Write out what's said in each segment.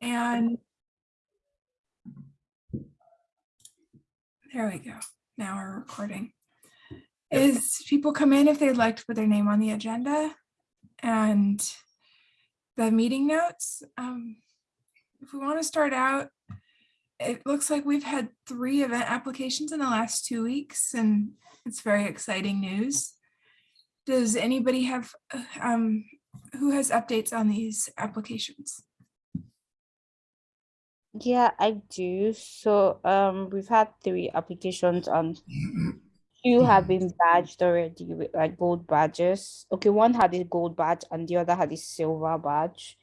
And there we go. Now we're recording. Is people come in if they'd like to put their name on the agenda and the meeting notes. Um, If we want to start out, it looks like we've had three event applications in the last two weeks and it's very exciting news. Does anybody have, uh, um, who has updates on these applications? Yeah, I do. So um we've had three applications and two have been badged already with like gold badges. Okay, one had a gold badge and the other had a silver badge.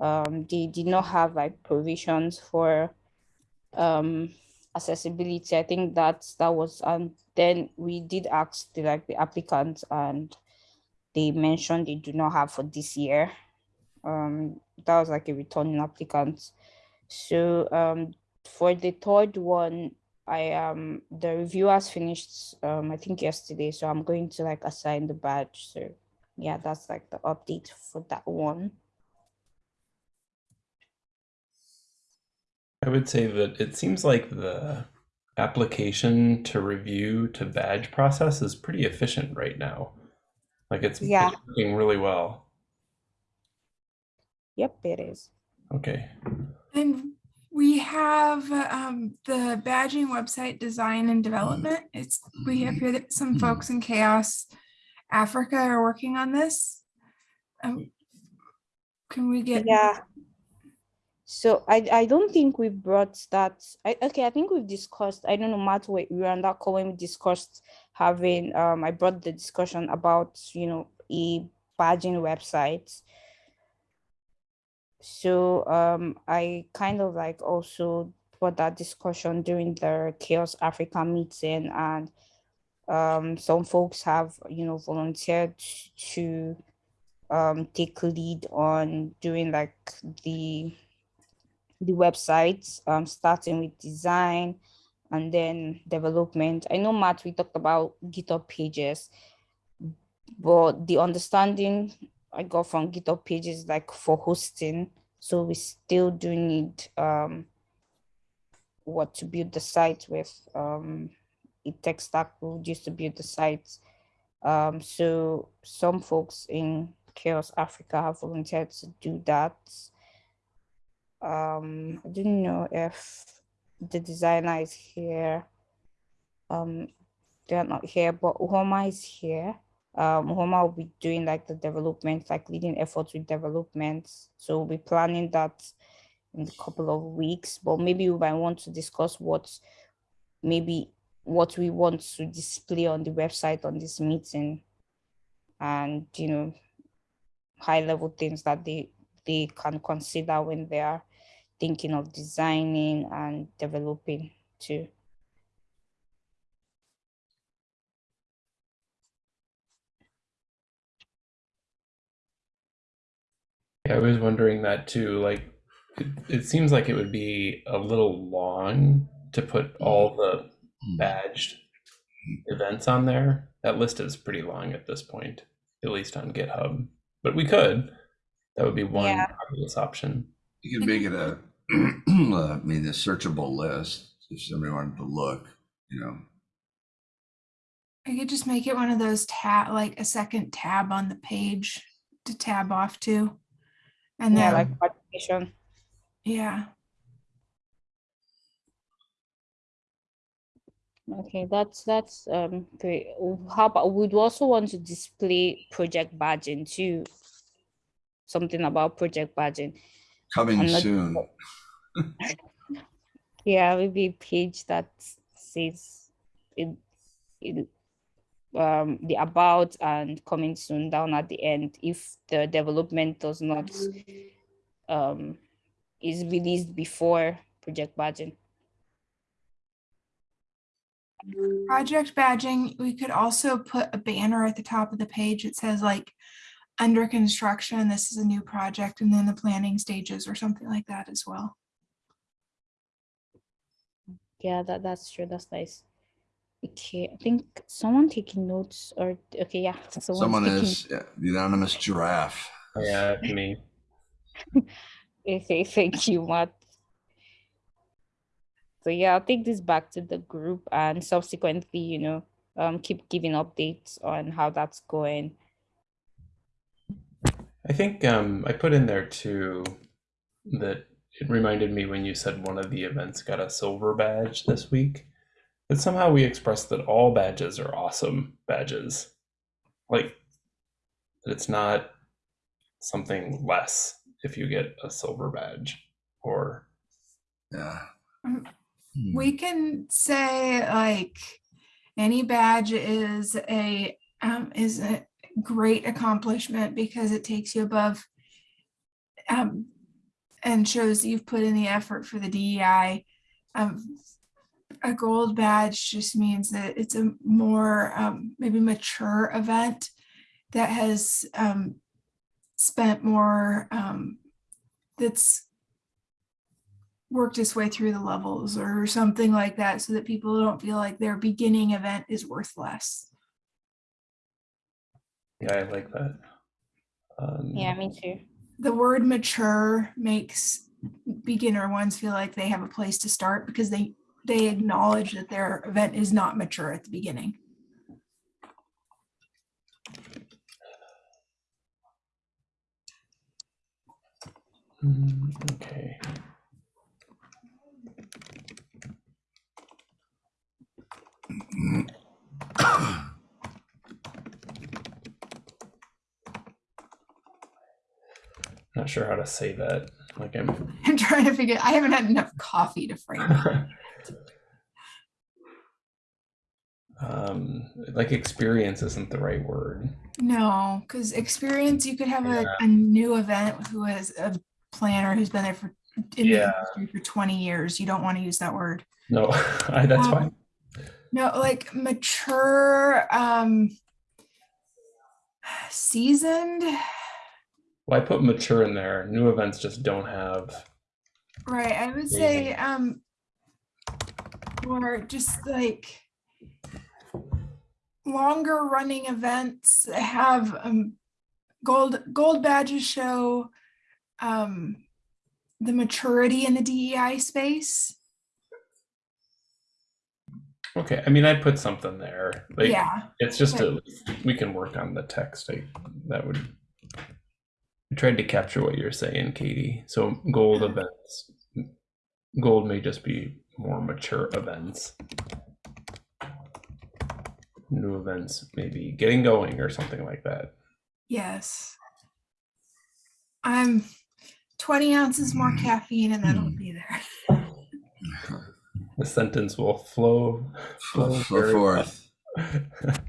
Um they did not have like provisions for um accessibility. I think that's that was and then we did ask the like the applicants and they mentioned they do not have for this year. Um that was like a returning applicant. So um for the third one, I um the review has finished um I think yesterday, so I'm going to like assign the badge. So yeah, that's like the update for that one. I would say that it seems like the application to review to badge process is pretty efficient right now. Like it's, it's Yeah. working really well. Yep, it is. Okay. And we have um, the badging website design and development. It's, we have here that some folks in CHAOSS Africa are working on this. Um, Can we get? Yeah. So I I don't think we brought that. I okay, I think we've discussed. I don't know, Matt, we we were on that call when we discussed having um I brought the discussion about, you know, a badging website. So um I kind of like also brought that discussion during the CHAOSS Africa meeting and um some folks have, you know, volunteered to um take lead on doing like the the website, um, starting with design and then development. I know Matt, we talked about GitHub pages, but the understanding I got from GitHub pages like for hosting. So we still do need um, what to build the site with um, a tech stack would use to build the site. Um, so some folks in CHAOSS Africa have volunteered to do that um i don't know if the designer is here um they're not here but Uhoma is here um Uhoma will be doing like the development like leading efforts with development so we'll be planning that in a couple of weeks but maybe we might want to discuss what maybe what we want to display on the website on this meeting and you know high level things that they they can consider when they are thinking of designing and developing too. Yeah, I was wondering that too. Like, it, it seems like it would be a little long to put mm. all the mm. badged events on there. That list is pretty long at this point, at least on GitHub. But we could. That would be one Yeah. obvious option. You can make it a, uh, I mean, a searchable list if somebody wanted to look, you know. I could just make it one of those tab, like a second tab on the page to tab off to. And Yeah, then, like participation. yeah, Okay, that's that's um great. How about we'd also want to display project badging too. Something about project badging. Coming I'm not- soon. Yeah, maybe a page that says it, it um the about and coming soon down at the end if the development does not um is released before project badging. project badging, we could also put a banner at the top of the page. that says like under construction, this is a new project and then the planning stages or something like that as well. Yeah, that that's true. That's nice. Okay, I think someone taking notes or okay, yeah. Someone taking- is, yeah, the anonymous giraffe. Yeah, me. Okay, thank you, Matt. So yeah, I'll take this back to the group and subsequently, you know, um, keep giving updates on how that's going. I think um, I put in there too that it reminded me when you said one of the events got a silver badge this week. That somehow we express that all badges are awesome badges. Like that it's not something less if you get a silver badge or Yeah. Um, Hmm. We can say like any badge is a um, is a great accomplishment because it takes you above um, and shows you've put in the effort for the DEI. Um, a gold badge just means that it's a more um, maybe mature event that has um, spent more um, that's worked its way through the levels or something like that so that people don't feel like their beginning event is worth less. yeah, I like that. Um, Yeah, me too. The word mature makes beginner ones feel like they have a place to start because they they acknowledge that their event is not mature at the beginning. mm, Okay. Not sure how to say that. Like I'm I'm trying to figure, I haven't had enough coffee to frame it. Um like experience isn't the right word. No, because experience, you could have a, Yeah. a new event who is a planner who's been there for in the Yeah. industry for 20 years. You don't want to use that word. No, I, that's Um, fine. No, like mature, um, seasoned, Well, I put mature in there. New events just don't have. right? I would say, um, or just like longer running events have um gold gold badges show um the maturity in the DEI space. Okay, I mean, I'd put something there. Like, yeah, it's just a, we can work on the text. I, that would. I tried to capture what you're saying, Katie. So gold events, gold may just be more mature events. New events, maybe getting going or something like that. yes. I'm 20 ounces more caffeine and that'll Hmm. be there. The sentence will flow, flow, Flow very forth.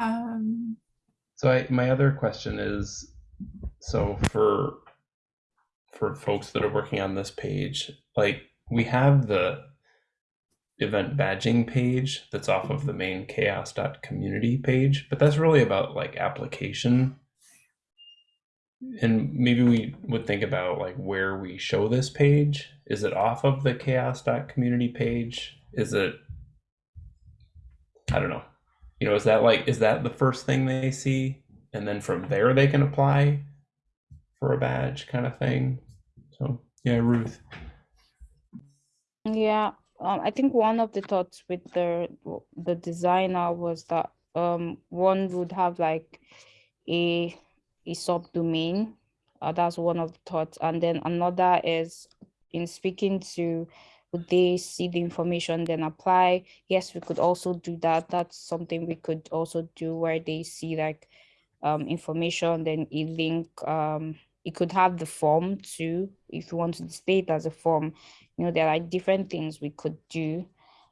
Um, So I, my other question is, so for for folks that are working on this page, like we have the event badging page that's off of the mm-hmm. main chaos.community page, but that's really about like application. And maybe we would think about like where we show this page. Is it off of the chaos.community page? Is it I don't know. You know, is that like is that the first thing they see and then from there they can apply for a badge kind of thing? So, yeah, Ruth. Yeah, um, I think one of the thoughts with the the designer was that um one would have like a a subdomain. Uh, that's one of the thoughts, and then another is in speaking to would they see the information then apply? Yes, we could also do that. That's something we could also do where they see like um information, then a link. Um, it could have the form too if you want to display it as a form you know there are different things we could do.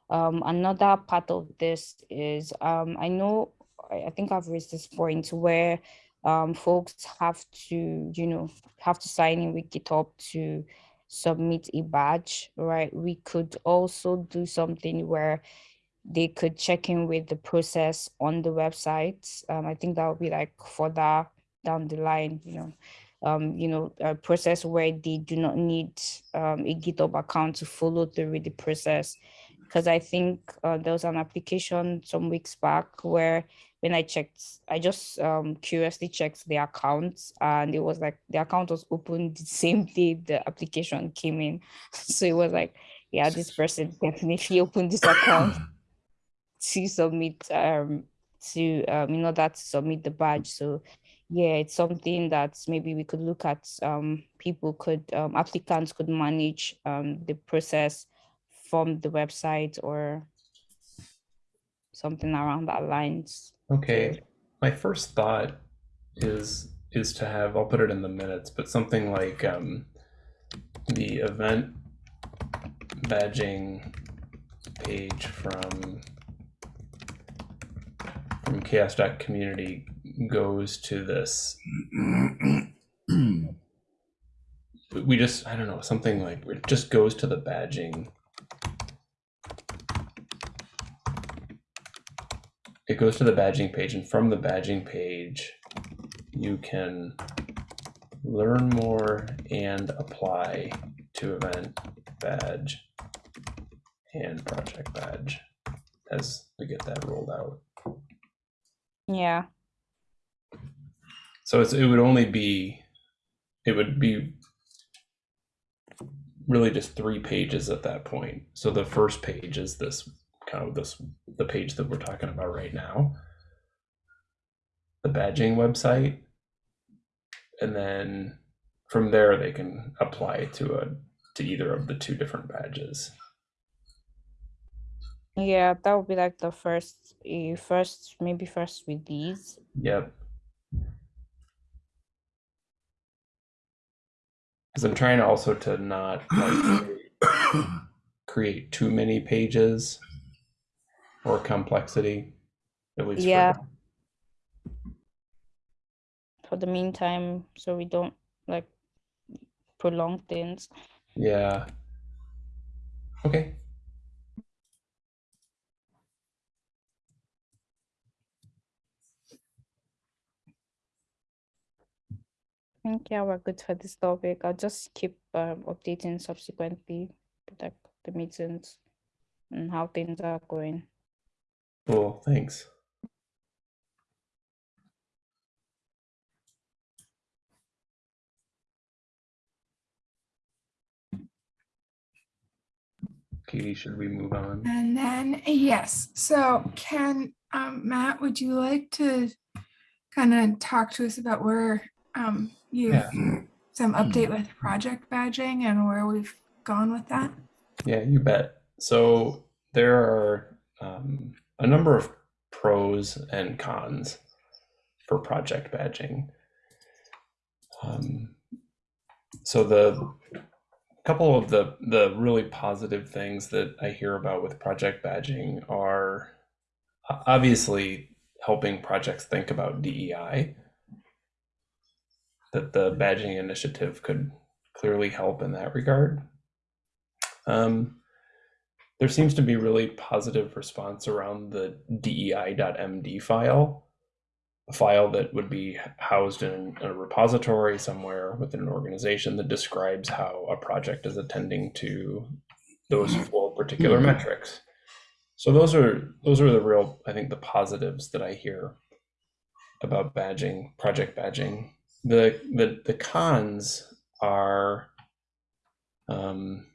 Um another part of this is um i know i, think i've raised this point where um folks have to you know have to sign in with github to submit a badge right? We could also do something where they could check in with the process on the website um i think that would be like further down the line you know um, you know, a process where they do not need um, a GitHub account to follow through with the process. Because I think uh, there was an application some weeks back where when I checked, I just um curiously checked the accounts and it was like the account was opened the same day the application came in. So it was like, yeah, this person definitely opened this account to submit um to um in order to submit the badge. So yeah, it's something that maybe we could look at um people could um applicants could manage um the process from the website or something around that lines. Okay, my first thought is is to have I'll put it in the minutes, but something like um, the event badging page from from chaos.community goes to this. We- just I don't know something like it just goes to the badging. It goes to the badging page, and from the badging page, you can learn more and apply to event badge and project badge as we get that rolled out. Yeah. So it's, it would only be, it would be really just three pages at that point. So the first page is this kind of this, the page that we're talking about right now. The badging website. And then from there, they can apply to a, to either of the two different badges. Yeah, that would be like the first, uh, first maybe first with these. Yep. Because I'm trying also to not like create too many pages or complexity. At least Yeah. now. For the meantime, so we don't like prolong things. Yeah. Okay. Think yeah, we're good for this topic. I'll just keep um, updating subsequently, like the meetings and how things are going. Cool. Thanks. Katie, should we move on? And then, yes, so Ken, um, Matt, would you like to kind of talk to us about where um, you Yeah. some update with project badging and where we've gone with that? Yeah, you bet. So there are um, a number of pros and cons for project badging. Um, so the couple of the the really positive things that I hear about with project badging are obviously helping projects think about DEI. That the badging initiative could clearly help in that regard. Um, there seems to be really positive response around the DEI.md file, a file that would be housed in a repository somewhere within an organization that describes how a project is attending to those four particular Mhm. metrics. So those are those are the real, I think, the positives that I hear about badging, project badging. The the the cons are um,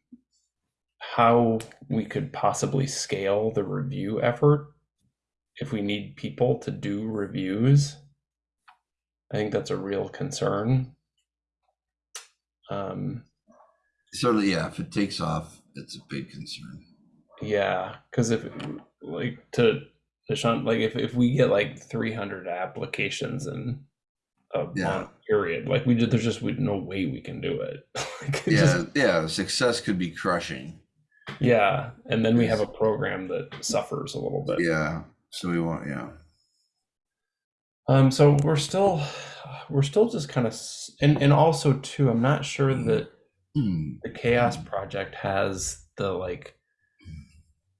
how we could possibly scale the review effort if we need people to do reviews. I think that's a real concern. Um, Certainly, yeah, if it takes off, it's a big concern. yeah, because if like to to Sean, like if, if we get like 300 applications in a Yeah. month period, like we just, there's just we, no way we can do it. Like, it Yeah, just- yeah, success could be crushing. yeah, and then we have a program that suffers a little bit. Yeah, so we want, yeah. Um, so we're still, we're still just kind of, and and also too, I'm not sure that Hmm. the CHAOSS Project has the like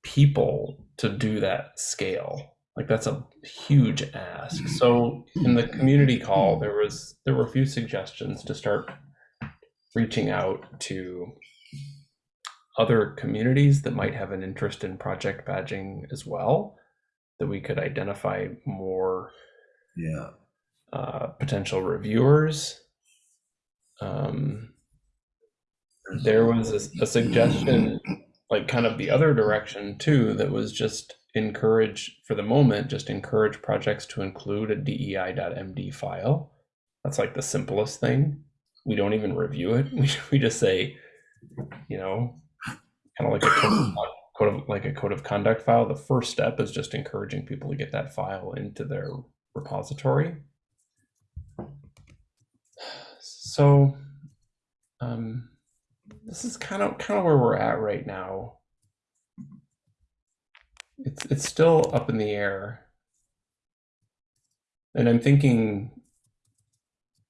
people to do that scale. Like that's a huge ask. So in the community call, there was there were a few suggestions to start reaching out to other communities that might have an interest in project badging as well. that we could identify more Yeah. uh, potential reviewers. Um, there was a, a suggestion, like kind of the other direction too, that was just encourage for the moment, just encourage projects to include a DEI.md file. That's like the simplest thing. We don't even review it. We, we just say, you know, kind of like a code of, code of like a code of conduct file. The first step is just encouraging people to get that file into their repository. So, um, this is kind of kind of where we're at right now. It's it's still up in the air, and I'm thinking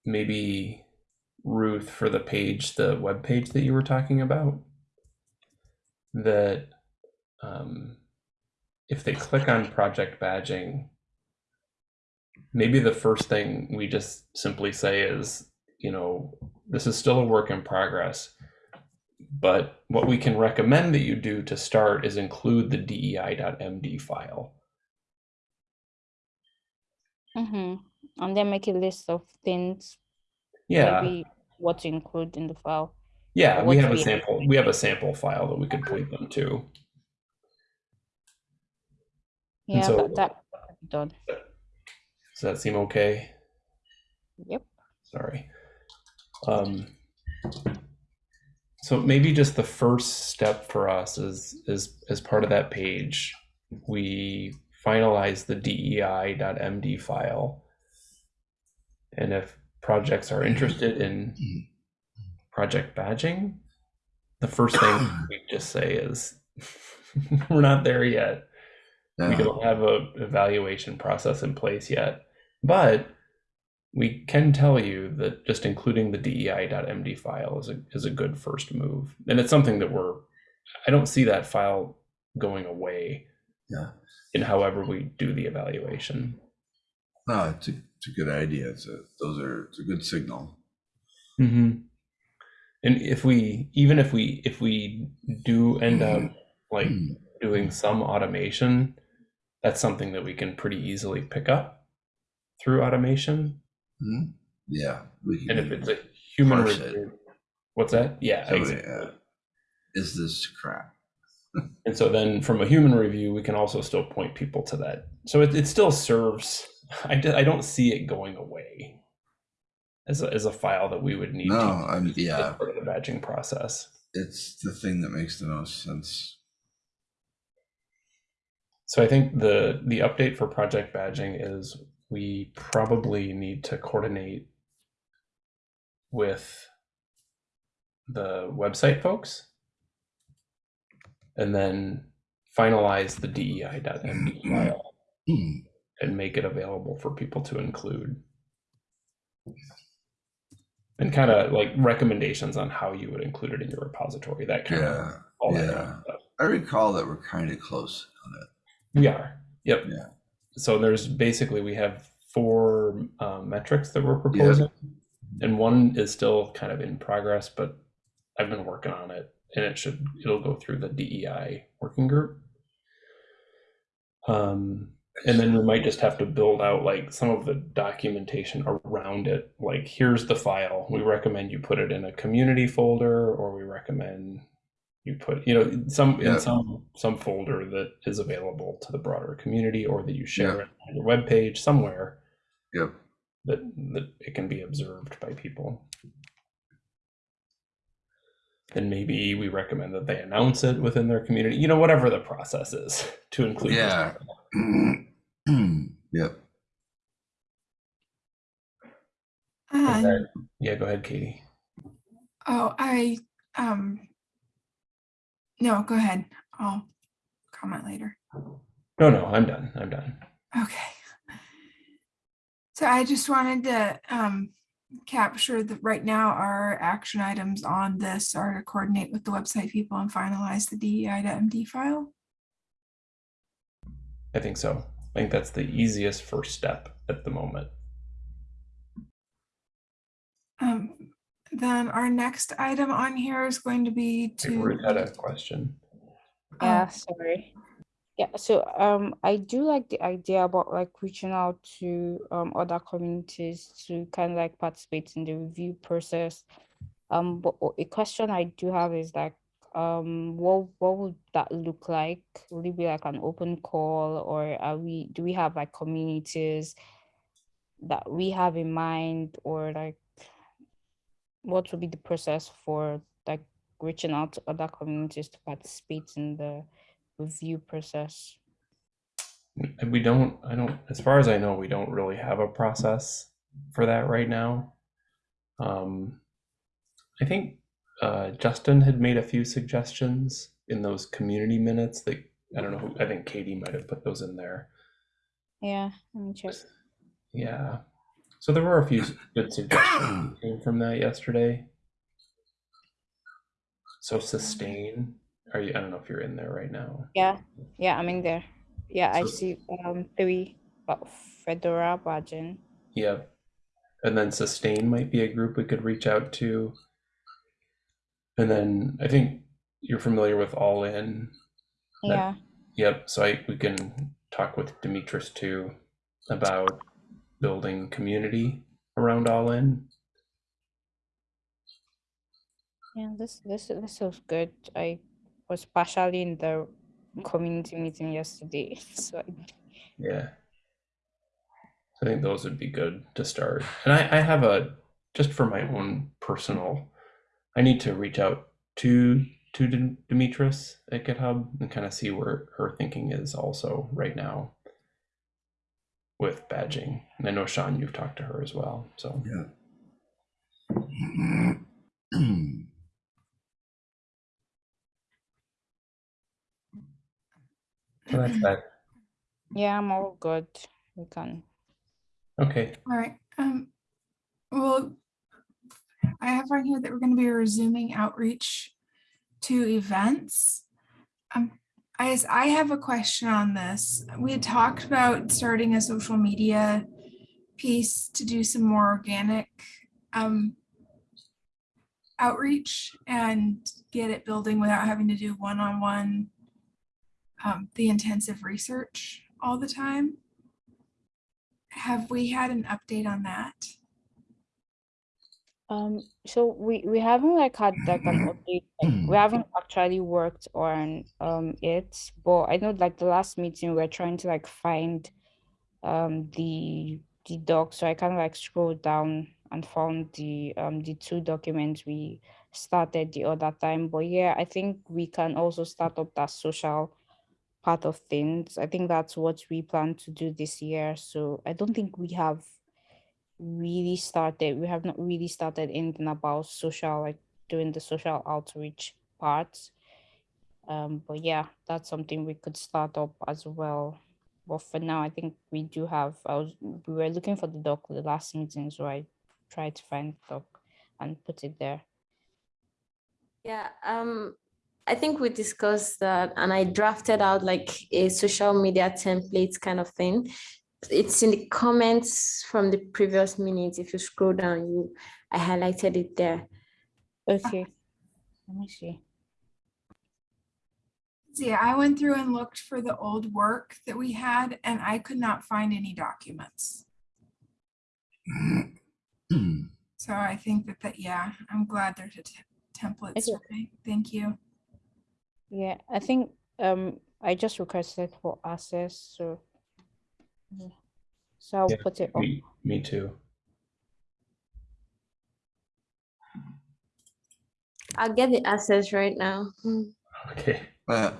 maybe Ruth for the page, the web page that you were talking about, that um, if they click on project badging, maybe the first thing we just simply say is, you know, this is still a work in progress. But what we can recommend that you do to start is include the DEI.md file. Mm-hmm. And then make a list of things, Yeah, maybe what to include in the file. yeah, we have a sample. We have a sample file that we could point them to. Yeah, so- that, that done. Does that seem okay? Yep. Sorry. Um, so maybe just the first step for us is is as part of that page, we finalize the DEI.md file. And if projects are interested in mm-hmm. project badging, the first thing we just say is we're not there yet. We don't have a evaluation process in place yet. But we can tell you that just including the dei.md file is a, is a good first move and it's something that we're i don't see that file going away Yeah. in however we do the evaluation No, it's a, it's a good idea. It's a, those are, it's a good signal. mm-hmm. and if we even if we if we do end up like doing some automation, that's something that we can pretty easily pick up through automation. Mhm. Yeah. we can And if it's a human parse it. review, what's that? Yeah, So, exactly. yeah. Is this crap? And so then from a human review, we can also still point people to that. So it, it still serves. I, d- I don't see it going away as a, as a file that we would need No, to I'm, yeah, part of the badging process. it's the thing that makes the most sense. So I think the the update for project badging is we probably need to coordinate with the website folks and then finalize the DEI.md file mm, mm. and make it available for people to include. And kind of like recommendations on how you would include it in your repository, that kind of Yeah, that yeah. kind of stuff. I recall that we're kind of close on it. We are. Yep. Yeah. So there's basically we have four um, metrics that we're proposing, and one is still kind of in progress, but I've been working on it, and it should it'll go through the DEI working group. Um, and then we might just have to build out like some of the documentation around it. Like here's the file. We recommend you put it in a community folder, or we recommend you put you know some Yeah. in some some folder that is available to the broader community or that you share Yeah. it on your web page somewhere yeah that that it can be observed by people then maybe we recommend that they announce it within their community you know whatever the process is to include this. Yeah. yep. Is And, that- yeah go ahead katie oh, I, um, no, go ahead. I'll comment later. no no i'm done i'm done Okay. So I just wanted to um, capture that right now our action items on this are to coordinate with the website people and finalize the DEI to MD file. i think so i think that's the easiest first step at the moment Um, then our next item on here is going to be I think Ruth to. had a question Yeah, sorry. Yeah, so um, I do like the idea about like reaching out to um other communities to kind of like participate in the review process. Um, but a question I do have is like, um, what what would that look like? Would it be like an open call, or are we do we have like communities that we have in mind, or like what would be the process for like reaching out to other communities to participate in the review process? We don't, I don't, as far as I know, we don't really have a process for that right now. Um, I think uh, Justin had made a few suggestions in those community minutes that, I don't know, who I think Katie might have put those in there. Yeah, let me check. Yeah. So there were a few good suggestions that came from that yesterday. So sustain, are you, I don't know if you're in there right now. Yeah, yeah, I'm in there. Yeah, I see um three about Fedora badging. Yep. And then sustain might be a group we could reach out to. And then I think you're familiar with All In. That- Yeah, Yep. So I we can talk with Demetris too about building community around All In. yeah, this this this was good. I was partially in the community meeting yesterday, so I- Yeah. I think those would be good to start. And I, I have a just for my own personal, I need to reach out to to Demetris at GitHub and kind of see where her thinking is also right now with badging. And I know Sean, you've talked to her as well. So Yeah. so that's that. yeah, I'm all good. We can. Okay. All right. Um, well, I have on here that we're going to be resuming outreach to events. Um, I, I have a question on this. We had talked about starting a social media piece to do some more organic um, outreach and get it building without having to do one-on-one um, the intensive research all the time. Have we had an update on that? Um, so we we haven't like had like an update. like, we haven't actually worked on um it, but I know like the last meeting we are trying to like find um the the doc. So I kind of like scrolled down and found the um the two documents we started the other time. But yeah, I think we can also start up that social part of things. I think that's what we plan to do this year. So I don't think we have really started we have not really started anything about social like doing the social outreach parts. Um but yeah that's something we could start up as well. But for now i think we do have i was we were looking for the doc the last meeting so i tried to find the doc and put it there. Yeah, um, I think we discussed that and I drafted out like a social media template kind of thing. It's in the comments from the previous minutes. If you scroll down, you, I highlighted it there. okay let me see See, I went through and looked for the old work that we had and I could not find any documents. So I think that, that, yeah, I'm glad there's a te- template. Okay. survey. Thank you. yeah i think um i just requested for access so yeah. So i'll Yeah, put it on. Me, me too. I'll get the access right now. Hmm. Okay. Uh,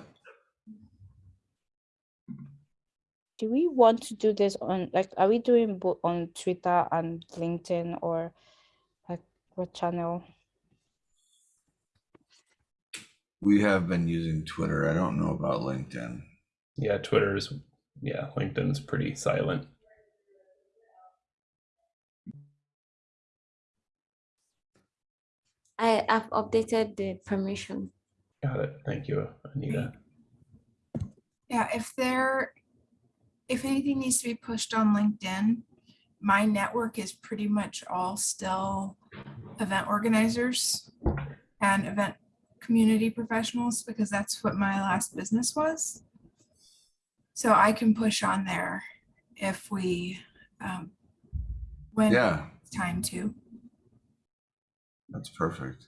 do we want to do this on like are we doing both on twitter and linkedin or like what channel We have been using Twitter. I don't know about LinkedIn. Yeah, Twitter's yeah, LinkedIn's pretty silent. I have updated the permission. Got it. Thank you, Anita. Yeah, if there, if anything needs to be pushed on LinkedIn, my network is pretty much all still event organizers and event community professionals because that's what my last business was. So I can push on there if we, um, when Yeah, it's time to. that's perfect.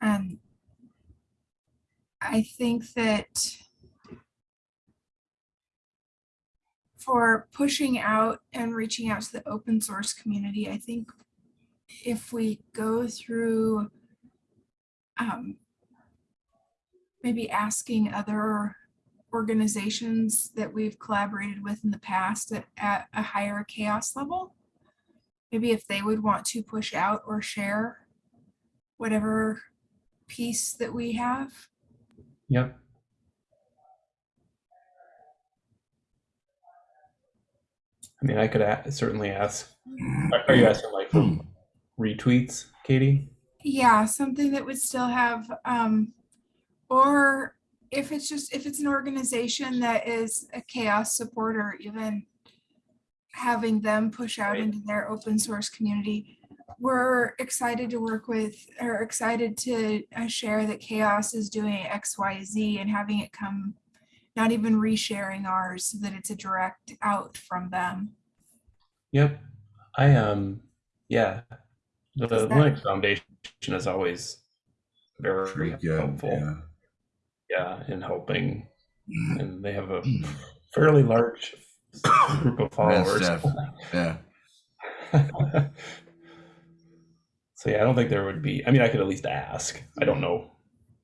And I think that for pushing out and reaching out to the open source community, I think if we go through um, maybe asking other organizations that we've collaborated with in the past at, at a higher CHAOSS level, maybe if they would want to push out or share whatever piece that we have. Yep. I mean, I could a- certainly ask. Are are you asking like for retweets, Katie? Yeah, something that would still have, um, or if it's just, if it's an organization that is a CHAOSS supporter, even having them push out Right. into their open source community. We're excited to work with, or excited to uh, share that CHAOSS is doing X, Y, Z and having it come, not even resharing ours, so that it's a direct out from them. Yep. I um yeah. The Is that- Linux Foundation is always very Pretty good, helpful. yeah. Yeah, in helping, and they have a fairly large group of followers. Yeah, so yeah, I don't think there would be. I mean, I could at least ask. I don't know.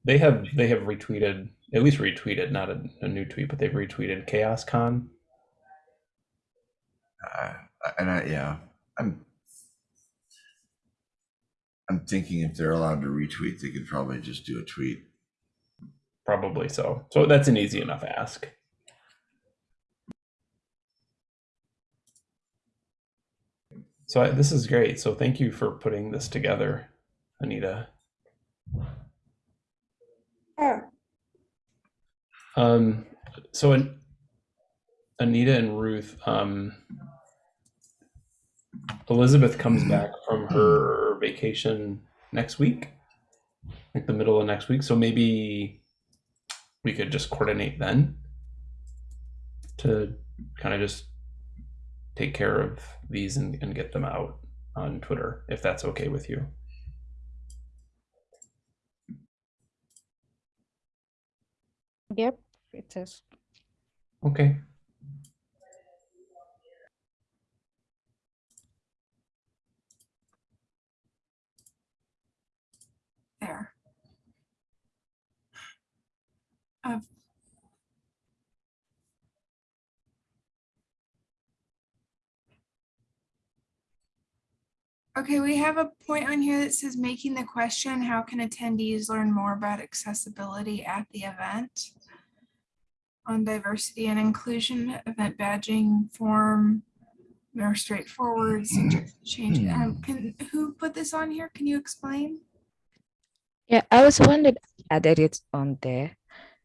They have they have retweeted at least retweeted, not a, a new tweet, but they've retweeted CHAOSScon. uh, and I, yeah, I'm, I'm thinking if they're allowed to retweet, they could probably just do a tweet. Probably so. So that's an easy enough ask. So I, this is great. So thank you for putting this together, Anita. Um, so An- Anita and Ruth, um, Elizabeth comes back from her vacation next week, like the middle of next week. So maybe we could just coordinate then to kind of just take care of these and, and get them out on Twitter, if that's okay with you. Yep, it is. Okay. There. Uh, Okay, we have a point on here that says making the question, how can attendees learn more about accessibility at the event? On diversity and inclusion, event badging form, more straightforward, change. Um, can, who put this on here? Can you explain? Yeah, I was wondering, added it on there.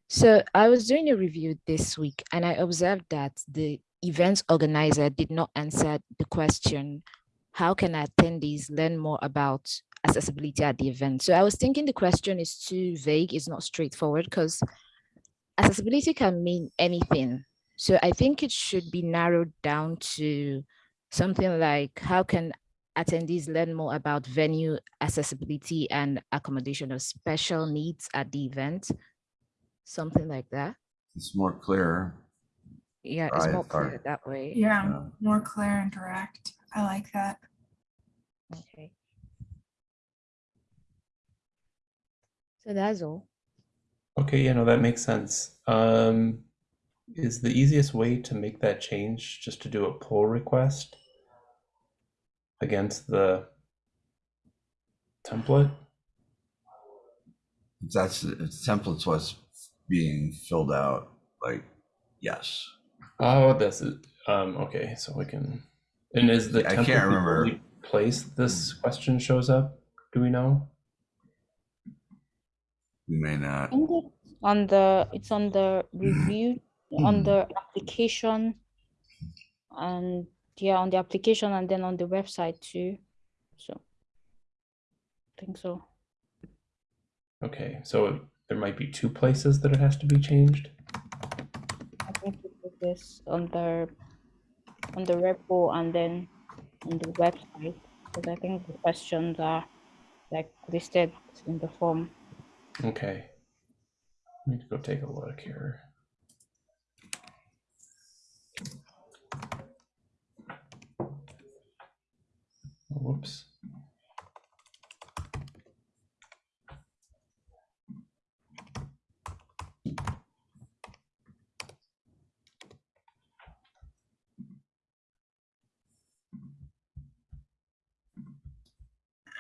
So I was doing a review this week and I observed that the events organizer did not answer the question, how can attendees learn more about accessibility at the event? So I was thinking the question is too vague, it's not straightforward because accessibility can mean anything. So I think it should be narrowed down to something like, how can attendees learn more about venue accessibility and accommodation of special needs at the event. Something like that. It's more clear. Yeah, it's Right, more or- clear that way. Yeah, Yeah. more clear and direct. I like that. Okay. So that's all. Okay, yeah, no, that makes sense. Um, is the easiest way to make that change just to do a pull request against the template? That's, if templates was being filled out, like, yes. Oh, this is um okay, so we can and is the I template can't the remember. only place this question shows up? Do we know? We may not. On the, it's on the review, on the mm-hmm. application and yeah, on the application and then on the website too. So I think so. Okay, so there might be two places that it has to be changed. I think we put this on the on the repo and then on the website because I think the questions are like listed in the form. Okay. Let me go take a look here. Whoops.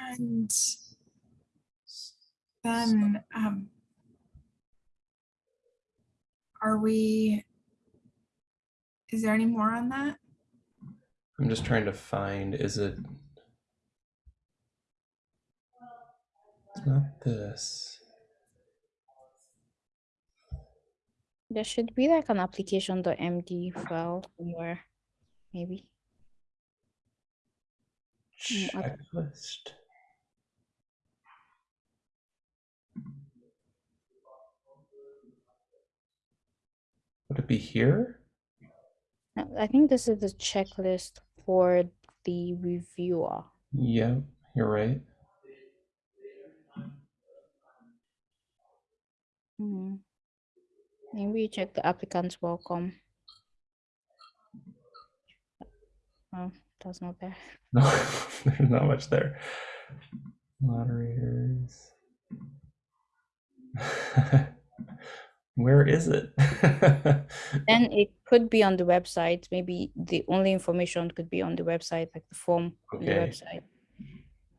And then, um, are we, is there any more on that? I'm just trying to find, is it? It's not this. There should be like an application.md file somewhere, maybe. I- Checklist. Would it be here? Uh, I think this is the checklist for the reviewer. Yep, you're right. Hmm. Maybe check the applicant's welcome. Oh, that's not there. No, there's not much there. Moderators. Where is it? Then it could be on the website. Maybe the only information could be on the website, like the form on the Okay. website.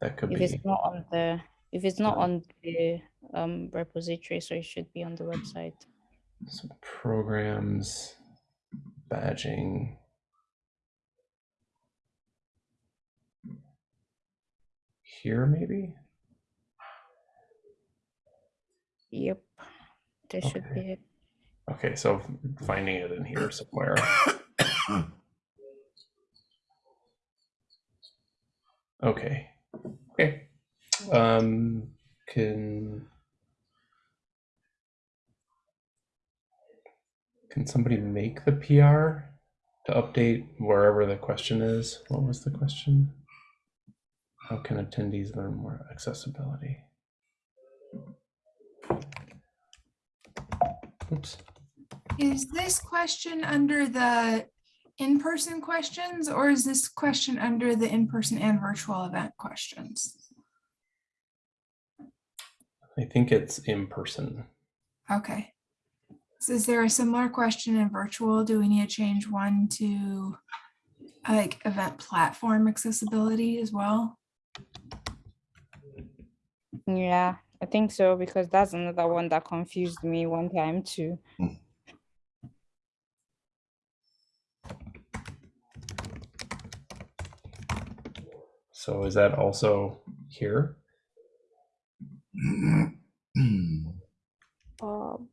that could If be. If it's not on the, if it's not on the um repository, so it should be on the website. So programs, badging. Here, maybe? Yep, there should Okay. be it. Okay, so finding it in here somewhere. Okay. Okay. Um, can can somebody make the PR to update wherever the question is? What was the question? How can attendees learn more accessibility? Oops. Is this question under the in-person questions or is this question under the in-person and virtual event questions? I think it's in person. Okay. So is there a similar question in virtual? Do we need to change one to like event platform accessibility as well? Yeah, I think so because that's another one that confused me one time too. So is that also here? Um,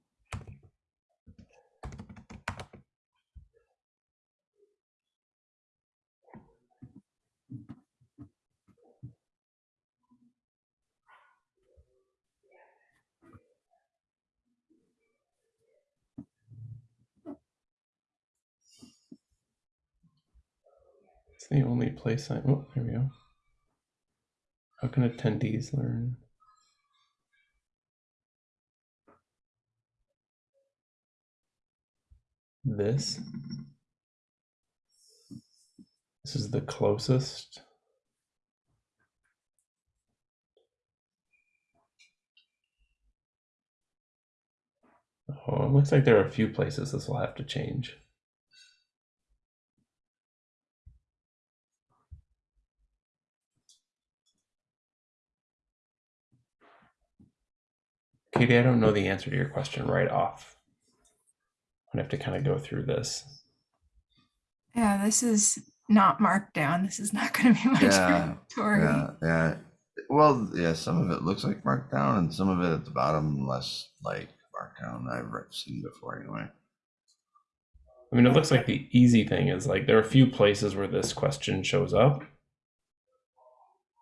It's the only place I, oh, there we go. How can attendees learn? This? This is the closest. Oh, it looks like there are a few places this will have to change. Katie, I don't know the answer to your question right off. I'm gonna have to kind of go through this. Yeah, this is not marked down. This is not going to be my Yeah, inventory. Yeah, yeah. Well, yeah, some of it looks like markdown and some of it at the bottom less like markdown I've re- seen before anyway. I mean, it looks like the easy thing is like there are a few places where this question shows up.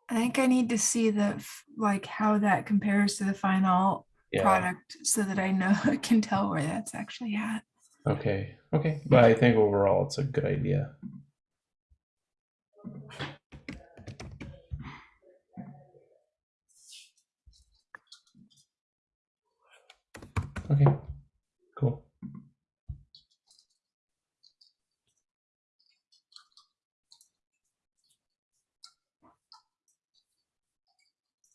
I think I need to see the, like, how that compares to the final Yeah. product so that I know, I can tell where that's actually at. Okay. Okay. But I think overall it's a good idea. Okay. Cool.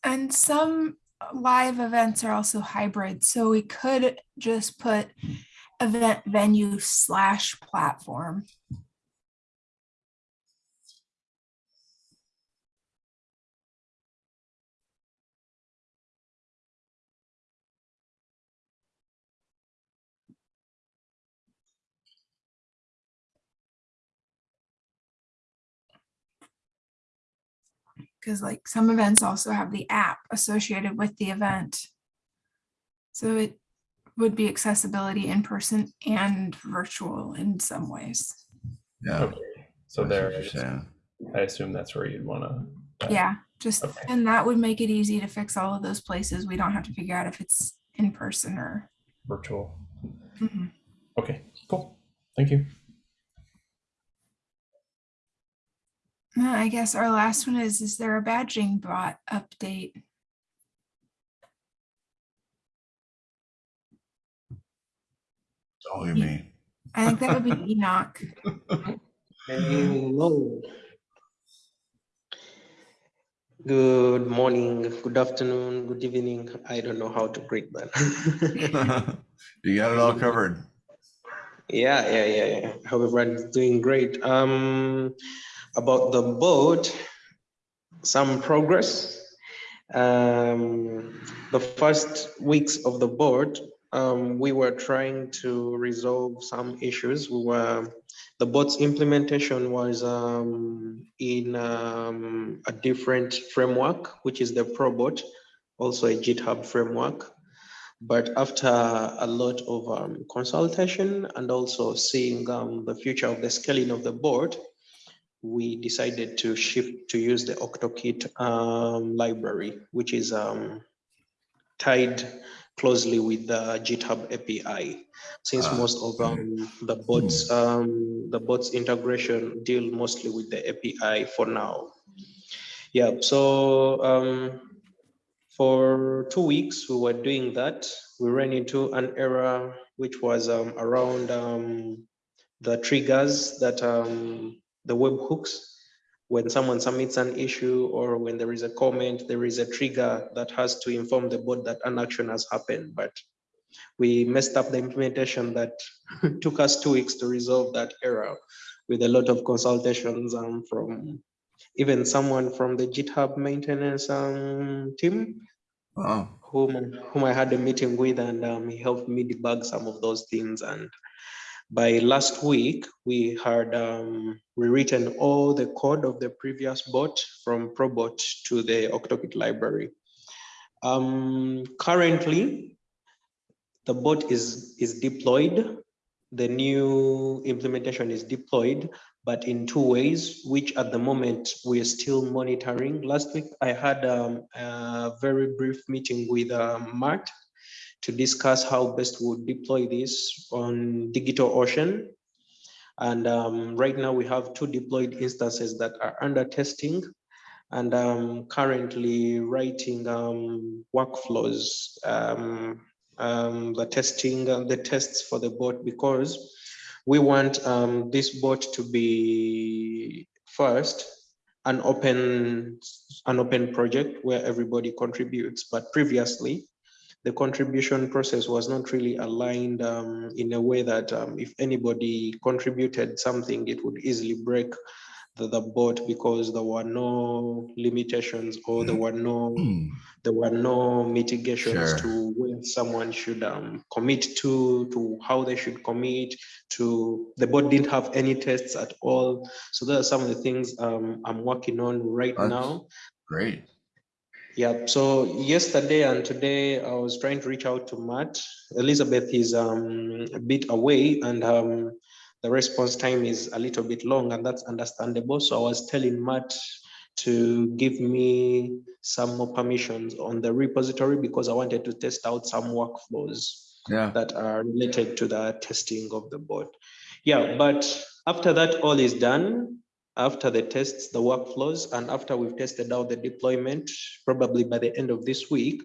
And some live events are also hybrid, so we could just put event venue slash platform. Because like some events also have the app associated with the event. So it would be accessibility in person and virtual in some ways. Yeah. Okay. So I see there, what I, just- I assume that's where you'd want to. Yeah, just, Okay. and that would make it easy to fix all of those places. We don't have to figure out if it's in person or. Virtual. Mhm. Okay. Cool. Thank you. Uh, I guess our last one is, is there a badging bot update? Oh, you mean? I think that would be Enoch. Hello. Good morning, good afternoon, good evening. I don't know how to greet that. You got it all covered. Yeah, yeah, yeah, yeah. Hope everyone's doing great. Um, about the boat, some progress. Um, the first weeks of the board, um, we were trying to resolve some issues. We were, the boat's implementation was um, in um, a different framework, which is the ProBot, also a GitHub framework. But after a lot of um, consultation and also seeing um, the future of the scaling of the board, we decided to shift to use the OctoKit um, library, which is um, tied closely with the GitHub API. Since Ah, most of um, the bots, um, the bots integration deal mostly with the API for now. Yeah, so um, for two weeks, we were doing that. We ran into an error which was um, around um, the triggers that um, the webhooks. When someone submits an issue or when there is a comment, there is a trigger that has to inform the bot that an action has happened. But we messed up the implementation that took us two weeks to resolve that error with a lot of consultations um, from even someone from the GitHub maintenance um, team Oh, whom, whom I had a meeting with and um, he helped me debug some of those things. And by last week, we had um, rewritten all the code of the previous bot from ProBot to the OctoKit library. Um, currently, the bot is, is deployed. The new implementation is deployed, but in two ways, which at the moment we are still monitoring. Last week, I had um, a very brief meeting with um, Matt to discuss how best we would deploy this on DigitalOcean. And um, right now we have two deployed instances that are under testing and um, currently writing um, workflows, um, um, the testing, uh, the tests for the bot because we want um, this bot to be first an open, an open project where everybody contributes. But previously, the contribution process was not really aligned um, in a way that um, if anybody contributed something, it would easily break the, the board because there were no limitations or there were no there were no mitigations Sure. to when someone should um, commit to to how they should commit to the board didn't have any tests at all so those are some of the things um, i'm working on right That's- now great. Yeah, so yesterday and today I was trying to reach out to Matt. Elizabeth is um, a bit away and um, the response time is a little bit long and that's understandable. So I was telling Matt to give me some more permissions on the repository because I wanted to test out some workflows Yeah, that are related to the testing of the board. Yeah, but after that all is done, after the tests, the workflows, and after we've tested out the deployment, probably by the end of this week,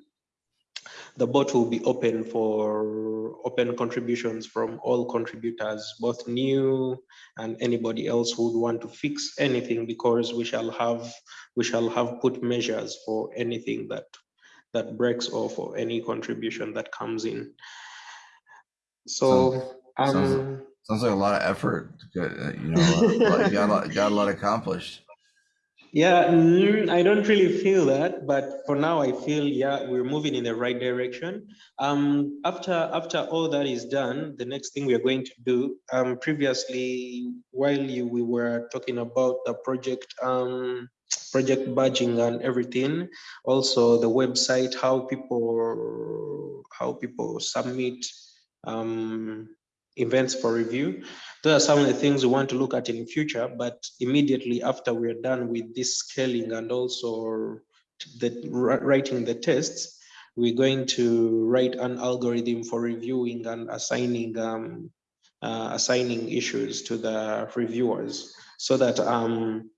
the bot will be open for open contributions from all contributors, both new and anybody else who would want to fix anything because we shall have we shall have put measures for anything that that breaks or for any contribution that comes in. So sounds- um sounds like a lot of effort. uh, You know, got a lot, got a lot accomplished. Yeah, mm, I don't really feel that, but for now I feel, yeah, we're moving in the right direction. Um, after, after all that is done, the next thing we are going to do, um, previously, while you, we were talking about the project, um, project badging and everything, also the website, how people, how people submit, um, events for review. Those are some of the things we want to look at in the future, but immediately after we're done with this scaling and also the writing the tests, we're going to write an algorithm for reviewing and assigning um, uh, assigning issues to the reviewers so that um,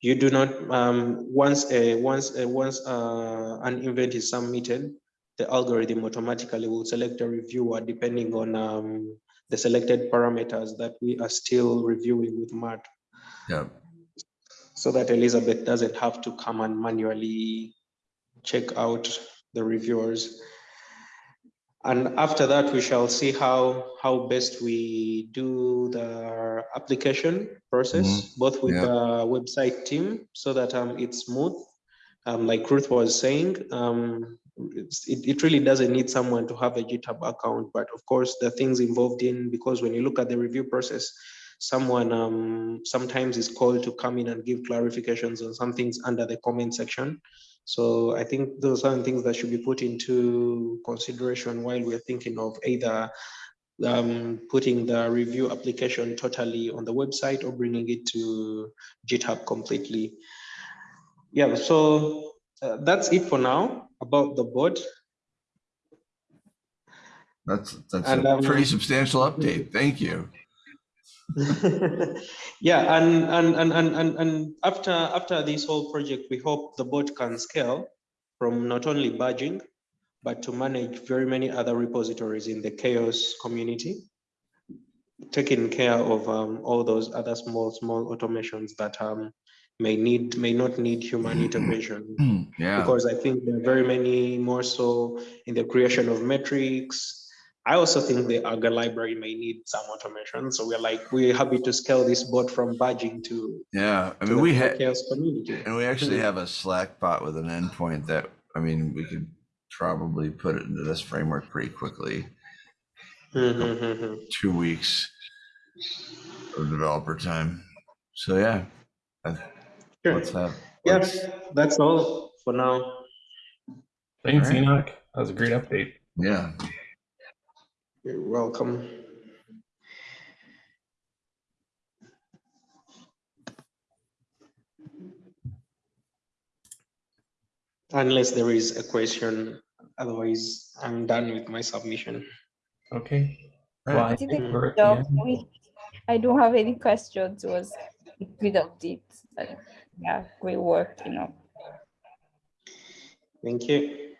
you do not um, once a once a, once uh, an event is submitted, the algorithm automatically will select a reviewer depending on um, the selected parameters that we are still reviewing with Matt Yeah, so that Elizabeth doesn't have to come and manually check out the reviewers. And after that, we shall see how, how best we do the application process, both with Yeah. the website team, so that um, it's smooth. Um, like Ruth was saying, um, it, it really doesn't need someone to have a GitHub account, but of course, the things involved in, because when you look at the review process, someone um, sometimes is called to come in and give clarifications on some things under the comment section. So I think those are things that should be put into consideration while we're thinking of either um, putting the review application totally on the website or bringing it to GitHub completely. Yeah, so uh, that's it for now about the board. that's, that's And, a um, pretty substantial update. Thank you. yeah, and, and and and and and after after this whole project, we hope the board can scale from not only badging, but to manage very many other repositories in the CHAOSS community, taking care of um, all those other small small automations that um, may need may not need human intervention Yeah, because I think there are very many more so in the creation of metrics. I also think the Augur library may need some automation. So we're like, we're happy to scale this bot from badging to, yeah. I mean, the we have had, CHAOSS community. and we actually have a Slack bot with an endpoint that, I mean, we could probably put it into this framework pretty quickly. Mhm. Two weeks of developer time. So yeah, Sure. let's have. Yeah, that's all for now. Thanks, Alright. Enoch. That was a great update. Yeah, You're welcome. Unless there is a question, otherwise I'm done with my submission. Okay. Right. Well, I I think think we're at the the job end. we- I don't have any questions. It was a good update. And, Yeah, great work, you know. Thank you.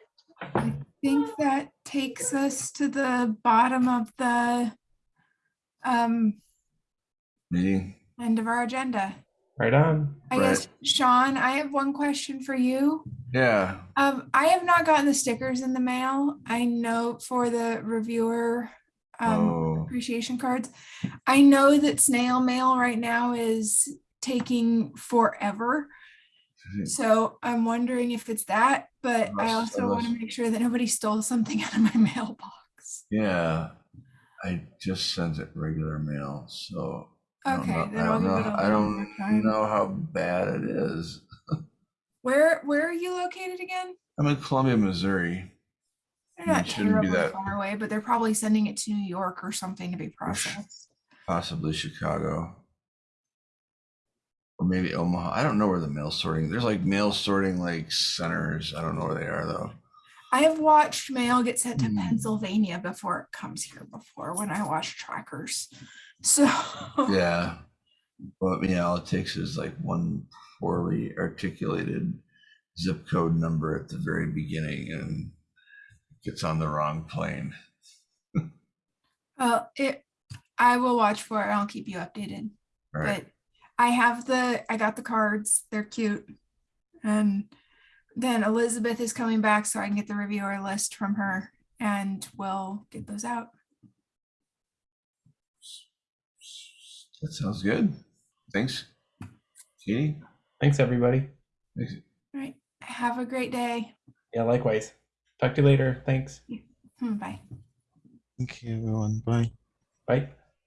I think that takes us to the bottom of the um, meeting. end of our agenda. Right on. I guess, Sean, I have one question for you. Yeah, Um, I have not gotten the stickers in the mail. I know for the reviewer um, oh, appreciation cards. I know that snail mail right now is taking forever. Mm-hmm. So I'm wondering if it's that, but I Unless- also want to make sure that nobody stole something out of my mailbox. yeah. I just sent it regular mail, so. I don't know- I don't know- I don't know how bad it is. Where where are you located again? I'm in Columbia, Missouri. They're not shouldn't be terribly that- far away, but they're probably sending it to New York or something to be processed. possibly Chicago. Or maybe Omaha. I don't know where the mail sorting. There's like mail sorting like centers. I don't know where they are though. I have watched mail get sent to Hmm. Pennsylvania before it comes here before when I watch trackers. So Yeah. But yeah, all it takes is like one poorly articulated zip code number at the very beginning and it gets on the wrong plane. well, it I will watch for it. I'll keep you updated. All right. But I have the I got the cards. They're cute. And then Elizabeth is coming back so I can get the reviewer list from her and we'll get those out. That sounds good. Thanks. Katie? Thanks, everybody. Thanks. All right. Have a great day. Yeah, likewise. Talk to you later. Thanks. Hmm, Bye. Thank you, everyone. Bye. Bye.